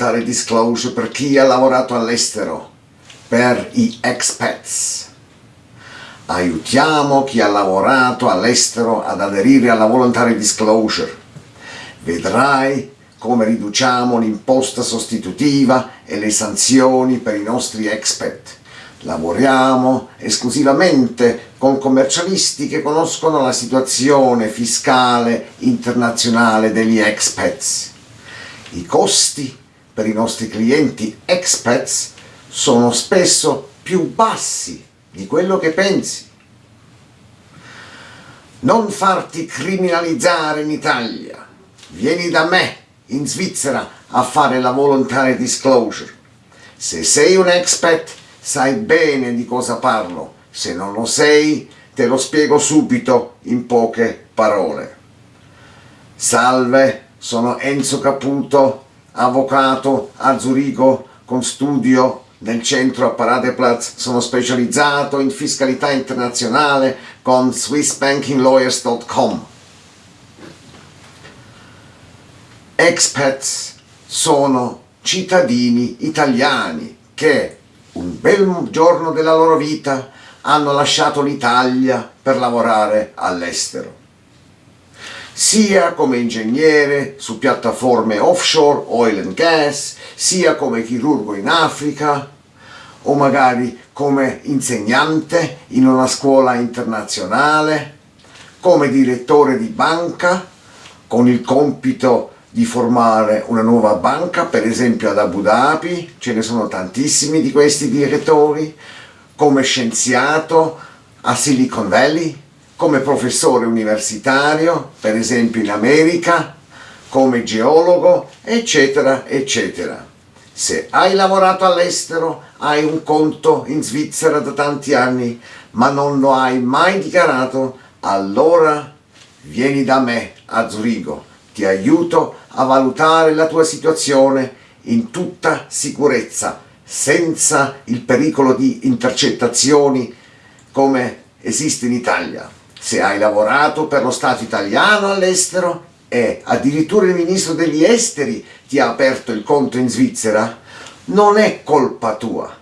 voluntary disclosure per chi ha lavorato all'estero, per i expats. Aiutiamo chi ha lavorato all'estero ad aderire alla voluntary disclosure. Vedrai come riduciamo l'imposta sostitutiva e le sanzioni per i nostri expat. Lavoriamo esclusivamente con commercialisti che conoscono la situazione fiscale internazionale degli expats. I costi per i nostri clienti expats sono spesso più bassi di quello che pensi. Non farti criminalizzare in Italia. Vieni da me in Svizzera a fare la voluntary disclosure. Se sei un expat sai bene di cosa parlo, se non lo sei te lo spiego subito in poche parole. Salve, sono Enzo Caputo, avvocato a Zurigo con studio nel centro a Paradeplatz, sono specializzato in fiscalità internazionale con swissbankinglawyers.com. expats sono cittadini italiani che un bel giorno della loro vita hanno lasciato l'Italia per lavorare all'estero sia come ingegnere su piattaforme offshore, oil and gas, sia come chirurgo in Africa, o magari come insegnante in una scuola internazionale, come direttore di banca, con il compito di formare una nuova banca, per esempio ad Abu Dhabi, ce ne sono tantissimi di questi direttori, come scienziato a Silicon Valley, come professore universitario, per esempio in America, come geologo, eccetera, eccetera. Se hai lavorato all'estero, hai un conto in Svizzera da tanti anni, ma non lo hai mai dichiarato, allora vieni da me a Zurigo ti aiuto a valutare la tua situazione in tutta sicurezza, senza il pericolo di intercettazioni come esiste in Italia. Se hai lavorato per lo Stato italiano all'estero e addirittura il ministro degli esteri ti ha aperto il conto in Svizzera, non è colpa tua.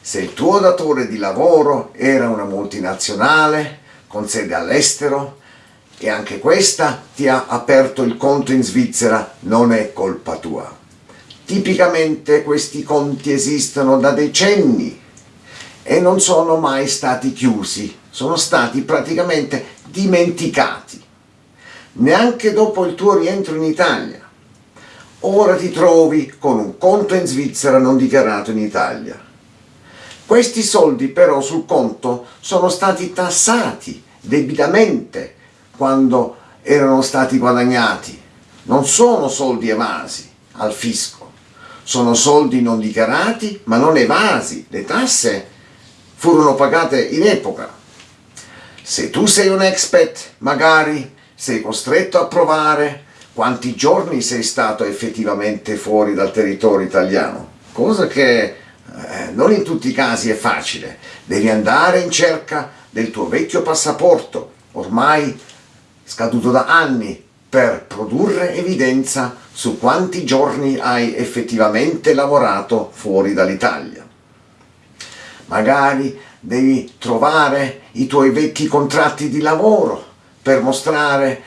Se il tuo datore di lavoro era una multinazionale con sede all'estero, e anche questa ti ha aperto il conto in Svizzera, non è colpa tua. Tipicamente questi conti esistono da decenni e non sono mai stati chiusi, sono stati praticamente dimenticati, neanche dopo il tuo rientro in Italia. Ora ti trovi con un conto in Svizzera non dichiarato in Italia. Questi soldi però sul conto sono stati tassati debitamente quando erano stati guadagnati. Non sono soldi evasi al fisco, sono soldi non dichiarati ma non evasi. Le tasse furono pagate in epoca. Se tu sei un expat, magari sei costretto a provare quanti giorni sei stato effettivamente fuori dal territorio italiano, cosa che eh, non in tutti i casi è facile. Devi andare in cerca del tuo vecchio passaporto, ormai scaduto da anni per produrre evidenza su quanti giorni hai effettivamente lavorato fuori dall'Italia. Magari devi trovare i tuoi vecchi contratti di lavoro per mostrare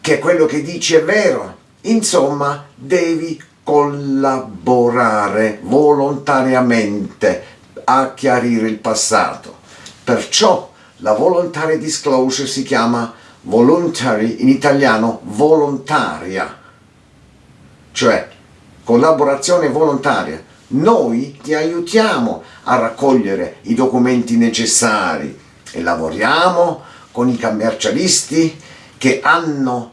che quello che dici è vero. Insomma, devi collaborare volontariamente a chiarire il passato. Perciò la voluntary disclosure si chiama voluntary in italiano volontaria, cioè collaborazione volontaria. Noi ti aiutiamo a raccogliere i documenti necessari e lavoriamo con i commercialisti che hanno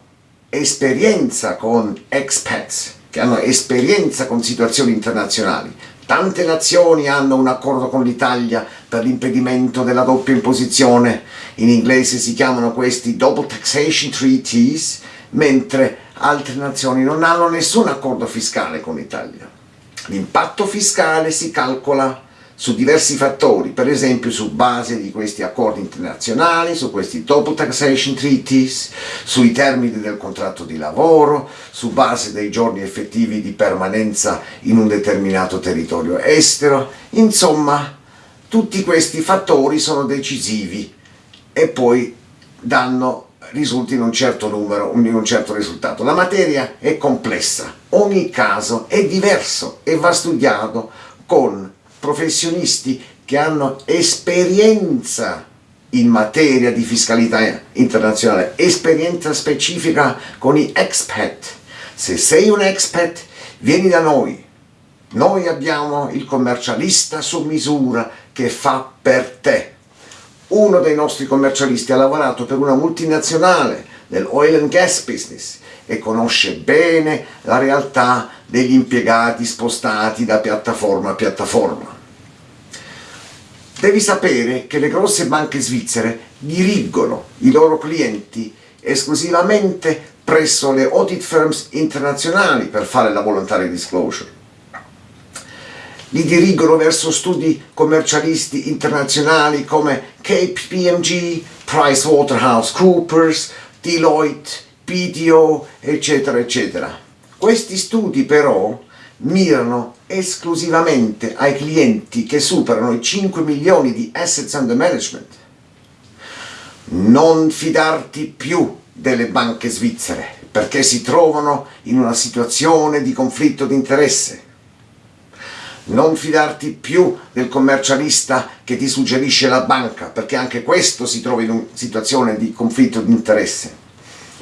esperienza con expats, che hanno esperienza con situazioni internazionali. Tante nazioni hanno un accordo con l'Italia per l'impedimento della doppia imposizione, in inglese si chiamano questi Double Taxation Treaties, mentre altre nazioni non hanno nessun accordo fiscale con l'Italia. L'impatto fiscale si calcola su diversi fattori, per esempio su base di questi accordi internazionali, su questi double taxation treaties, sui termini del contratto di lavoro, su base dei giorni effettivi di permanenza in un determinato territorio estero, insomma tutti questi fattori sono decisivi e poi danno risulti in un certo numero, in un certo risultato. La materia è complessa, ogni caso è diverso e va studiato con professionisti che hanno esperienza in materia di fiscalità internazionale, esperienza specifica con i expat. Se sei un expat, vieni da noi. Noi abbiamo il commercialista su misura che fa per te. Uno dei nostri commercialisti ha lavorato per una multinazionale del oil and gas business e conosce bene la realtà degli impiegati spostati da piattaforma a piattaforma. Devi sapere che le grosse banche svizzere dirigono i loro clienti esclusivamente presso le audit firms internazionali per fare la voluntary disclosure. Li dirigono verso studi commercialisti internazionali come KPMG, PricewaterhouseCoopers, Deloitte, BDO, eccetera, eccetera. Questi studi però mirano esclusivamente ai clienti che superano i 5 milioni di assets under management. Non fidarti più delle banche svizzere perché si trovano in una situazione di conflitto di interesse. Non fidarti più del commercialista che ti suggerisce la banca perché anche questo si trova in una situazione di conflitto di interesse.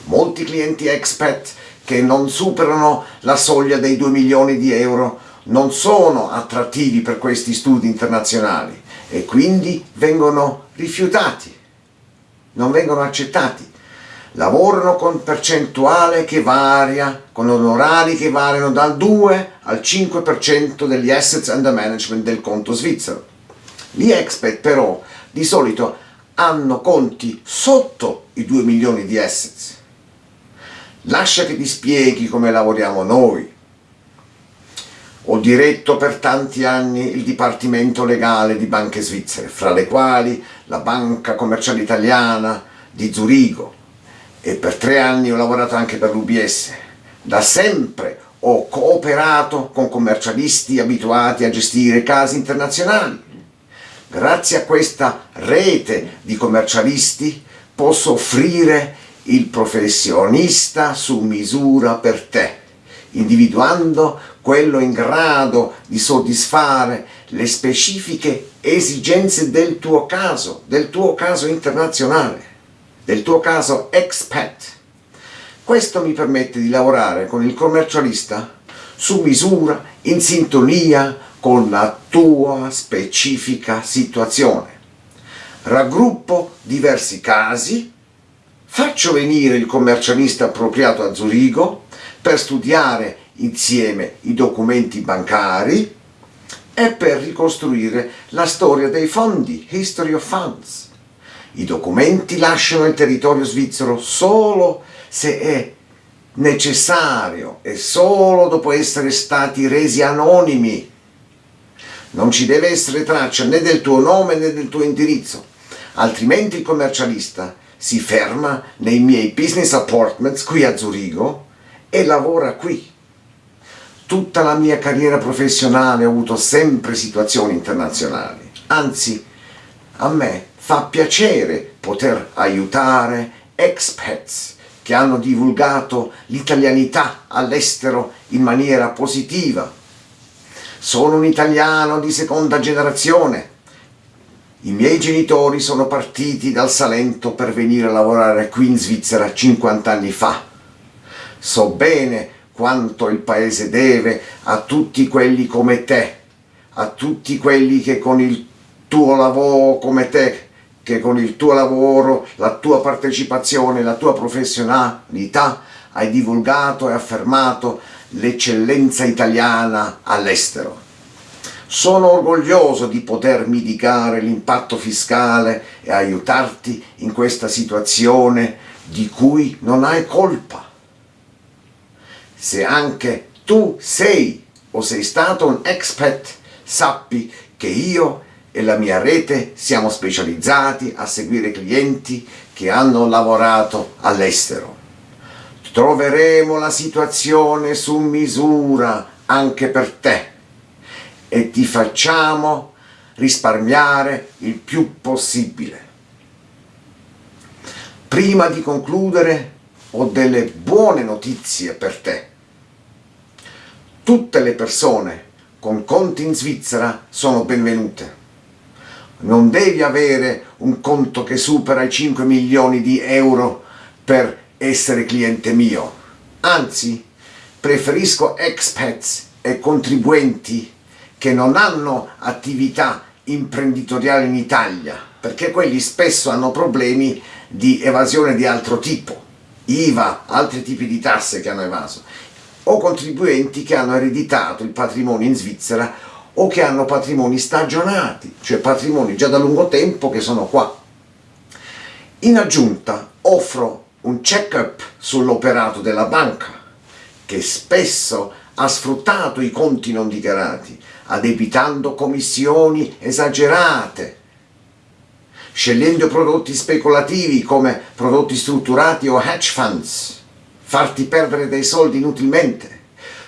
Molti clienti expat che non superano la soglia dei 2 milioni di euro non sono attrattivi per questi studi internazionali e quindi vengono rifiutati, non vengono accettati. Lavorano con percentuale che varia, con onorari che variano dal 2 al 5% degli assets under management del conto svizzero. Gli expert però di solito hanno conti sotto i 2 milioni di assets. Lascia che ti spieghi come lavoriamo noi, ho diretto per tanti anni il Dipartimento Legale di banche svizzere, fra le quali la Banca Commerciale Italiana di Zurigo e per tre anni ho lavorato anche per l'UBS. Da sempre ho cooperato con commercialisti abituati a gestire casi internazionali. Grazie a questa rete di commercialisti posso offrire il professionista su misura per te, individuando quello in grado di soddisfare le specifiche esigenze del tuo caso, del tuo caso internazionale, del tuo caso expat. Questo mi permette di lavorare con il commercialista su misura, in sintonia con la tua specifica situazione. Raggruppo diversi casi, faccio venire il commercialista appropriato a Zurigo per studiare insieme i documenti bancari e per ricostruire la storia dei fondi, History of Funds. I documenti lasciano il territorio svizzero solo se è necessario e solo dopo essere stati resi anonimi. Non ci deve essere traccia né del tuo nome né del tuo indirizzo, altrimenti il commercialista si ferma nei miei business apartments qui a Zurigo e lavora qui tutta la mia carriera professionale ho avuto sempre situazioni internazionali, anzi a me fa piacere poter aiutare expats che hanno divulgato l'italianità all'estero in maniera positiva. Sono un italiano di seconda generazione. I miei genitori sono partiti dal Salento per venire a lavorare qui in Svizzera 50 anni fa. So bene quanto il paese deve a tutti quelli come te, a tutti quelli che con il tuo lavoro come te, che con il tuo lavoro, la tua partecipazione, la tua professionalità hai divulgato e affermato l'eccellenza italiana all'estero. Sono orgoglioso di poter mitigare l'impatto fiscale e aiutarti in questa situazione di cui non hai colpa se anche tu sei o sei stato un expat, sappi che io e la mia rete siamo specializzati a seguire clienti che hanno lavorato all'estero. Troveremo la situazione su misura anche per te e ti facciamo risparmiare il più possibile. Prima di concludere ho delle buone notizie per te. Tutte le persone con conti in Svizzera sono benvenute. Non devi avere un conto che supera i 5 milioni di euro per essere cliente mio. Anzi, preferisco expats e contribuenti che non hanno attività imprenditoriali in Italia, perché quelli spesso hanno problemi di evasione di altro tipo, IVA, altri tipi di tasse che hanno evaso, o contribuenti che hanno ereditato il patrimonio in Svizzera o che hanno patrimoni stagionati, cioè patrimoni già da lungo tempo che sono qua. In aggiunta offro un check-up sull'operato della banca, che spesso ha sfruttato i conti non dichiarati, addebitando commissioni esagerate, scegliendo prodotti speculativi come prodotti strutturati o hedge funds, farti perdere dei soldi inutilmente,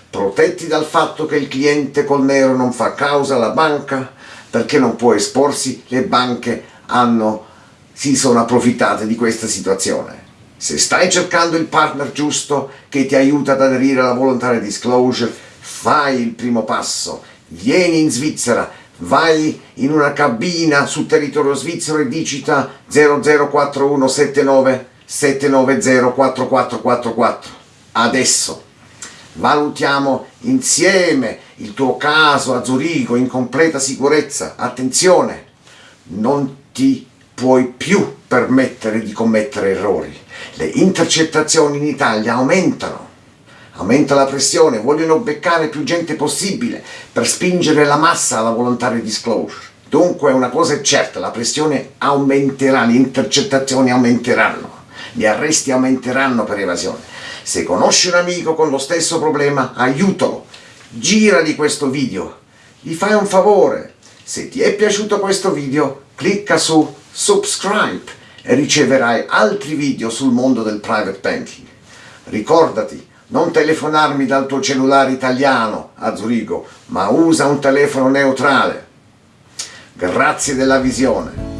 protetti dal fatto che il cliente col nero non fa causa alla banca perché non può esporsi, le banche hanno, si sono approfittate di questa situazione. Se stai cercando il partner giusto che ti aiuta ad aderire alla voluntary disclosure, fai il primo passo, vieni in Svizzera, vai in una cabina sul territorio svizzero e digita 004179 790 4444. Adesso valutiamo insieme il tuo caso a Zurigo in completa sicurezza. Attenzione, non ti puoi più permettere di commettere errori. Le intercettazioni in Italia aumentano, aumenta la pressione, vogliono beccare più gente possibile per spingere la massa alla volontaria disclosure. Dunque una cosa è certa, la pressione aumenterà, le intercettazioni aumenteranno, gli arresti aumenteranno per evasione. Se conosci un amico con lo stesso problema, aiutalo, girali questo video, gli fai un favore. Se ti è piaciuto questo video, clicca su subscribe e riceverai altri video sul mondo del private banking. Ricordati, non telefonarmi dal tuo cellulare italiano a Zurigo, ma usa un telefono neutrale. Grazie della visione.